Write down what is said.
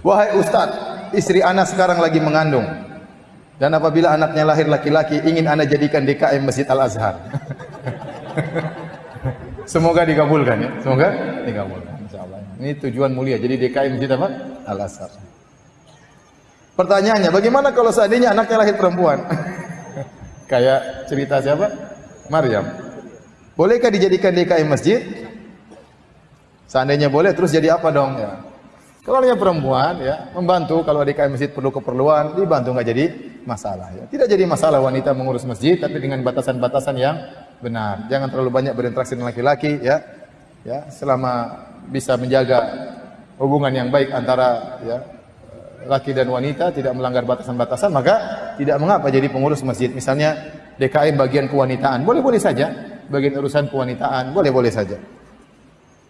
Wahai Ustaz, istri anak sekarang lagi mengandung. Dan apabila anaknya lahir laki-laki, ingin anak jadikan DKM Masjid Al-Azhar. Semoga dikabulkan ya. Semoga dikabulkan. Insyaallah. Ini tujuan mulia. Jadi DKM Masjid apa? Al-Azhar. Pertanyaannya, bagaimana kalau seandainya anaknya lahir perempuan? Kayak cerita siapa? Maryam. Bolehkah dijadikan DKM masjid? Seandainya boleh, terus jadi apa dong? Ya. Kalau dia perempuan, ya membantu kalau DKM masjid perlu keperluan, dibantu nggak jadi masalah. Ya. Tidak jadi masalah wanita mengurus masjid, tapi dengan batasan-batasan yang benar. Jangan terlalu banyak berinteraksi dengan laki-laki, ya. Ya, selama bisa menjaga hubungan yang baik antara ya laki dan wanita tidak melanggar batasan-batasan maka tidak mengapa jadi pengurus masjid misalnya DKM bagian kewanitaan boleh-boleh saja bagian urusan kewanitaan boleh-boleh saja